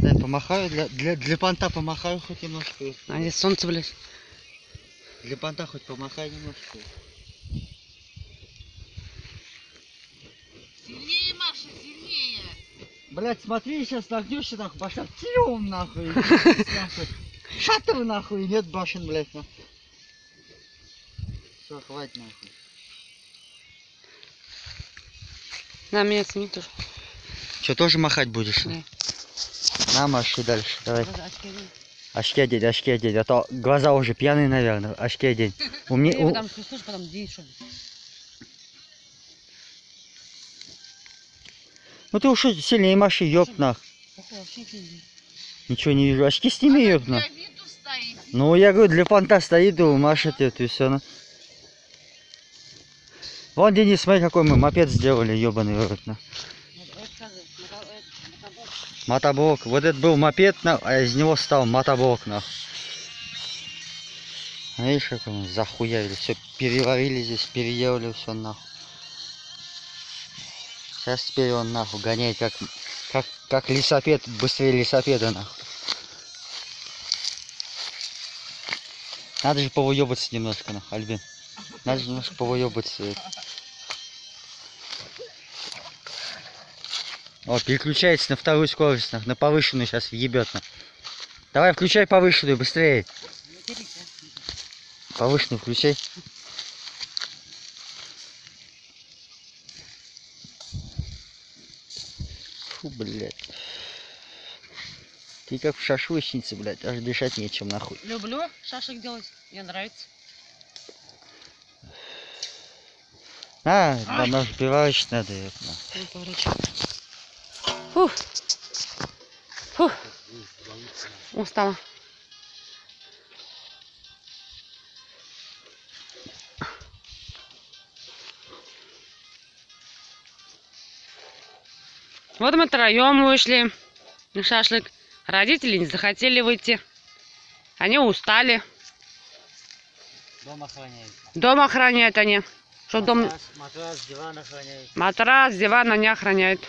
Дай помахаю, для, для, для понта помахаю хоть немножко. А здесь солнце, блядь. Для понта хоть помахай немножко. Сильнее, Маша, сильнее. Блять, смотри, сейчас нагнешься нахуй, башня тиум нахуй. нахуй. Шатер нахуй, нет башен, блять, нахуй. Все, хватит нахуй. На меня сними тоже. Че, тоже махать будешь? Да. На, маши дальше, давай. Очки одень. Очки одеть, очки одеть, а то глаза уже пьяные, наверное. Очки одеть. У меня... У- потом. Ну ты уж сильнее маши, видно. Ничего не вижу. Очки сними, виду стоит. Ну, я говорю, для понта стоит, и машет это и все. Ну. Вон, Денис, смотри, какой мы мопед сделали, ебаный в мотоблок. Вот это был мопед, а из него стал мотоблок, нах. Видишь, как он захуявили. Все переварили здесь, переделали все нахуй. Сейчас теперь он нахуй гоняет как, как, как лесопед, быстрее лесопеда нахуй. Надо же повыебаться немножко, нахуй, Альбин. Надо же немножко повыебаться. О, переключается на вторую скорость, нах, на повышенную сейчас нах. Давай, включай повышенную, быстрее. Повышенную включай. Фу, блядь. Ты как в шашлычнице, блядь, аж дышать нечем, нахуй. Люблю шашек делать. Мне нравится. А, да, пиварочный надо, поворачивай. Фух. Фух. Устала. Вот мы троем вышли на шашлык. Родители не захотели выйти. Они устали. Дом охраняет. Дом охраняют они. Что дом... матрас, диван охраняет. Матрас, диван они охраняют.